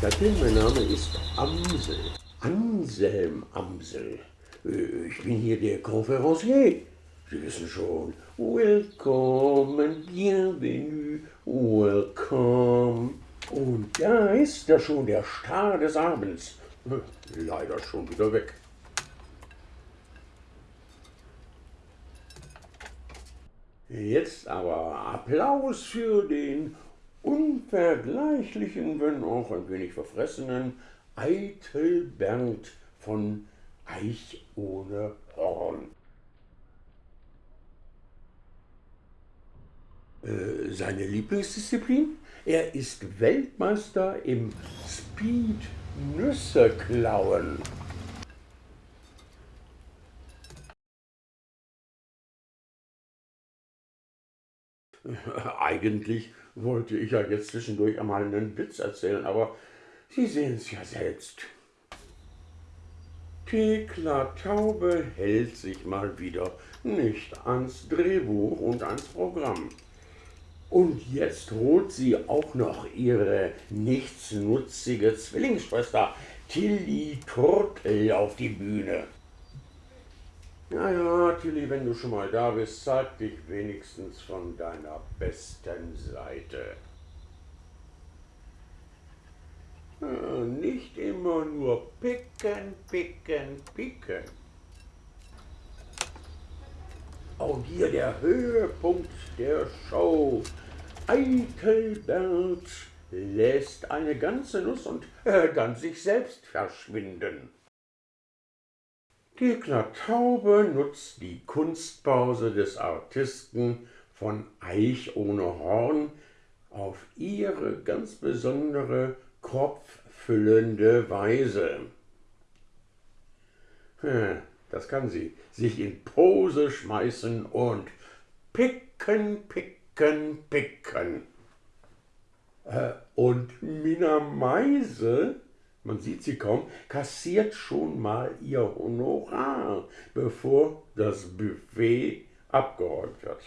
gestatten, mein Name ist Amsel. Anselm Amsel. Ich bin hier der Conférencier. Sie wissen schon. And bienvenue, welcome. Und da ist ja schon der Star des Abends. Leider schon wieder weg. Jetzt aber Applaus für den unvergleichlichen, wenn auch ein wenig verfressenen Eitel Bernd von Eich ohne Horn. Äh, Seine Lieblingsdisziplin? Er ist Weltmeister im Speed Nüsse klauen. Eigentlich wollte ich ja jetzt zwischendurch einmal einen Witz erzählen, aber Sie sehen es ja selbst. Thekla Taube hält sich mal wieder nicht ans Drehbuch und ans Programm. Und jetzt holt sie auch noch ihre nichtsnutzige Zwillingsschwester Tilly Turtel auf die Bühne. Ja, ja, Tilly, wenn du schon mal da bist, zeig dich wenigstens von deiner besten Seite. Äh, Nicht immer nur picken, picken, picken. Und hier der Höhepunkt der Show. Eitelbert lässt eine ganze Nuss und äh, dann sich selbst verschwinden. Die Taube nutzt die Kunstpause des Artisten von Eich ohne Horn auf ihre ganz besondere, kopffüllende Weise. Hm, Das kann sie. Sich in Pose schmeißen und picken, picken, picken. Äh, Und Mina Meise, man sieht sie kaum, kassiert schon mal ihr Honorar, bevor das Buffet abgeräumt wird.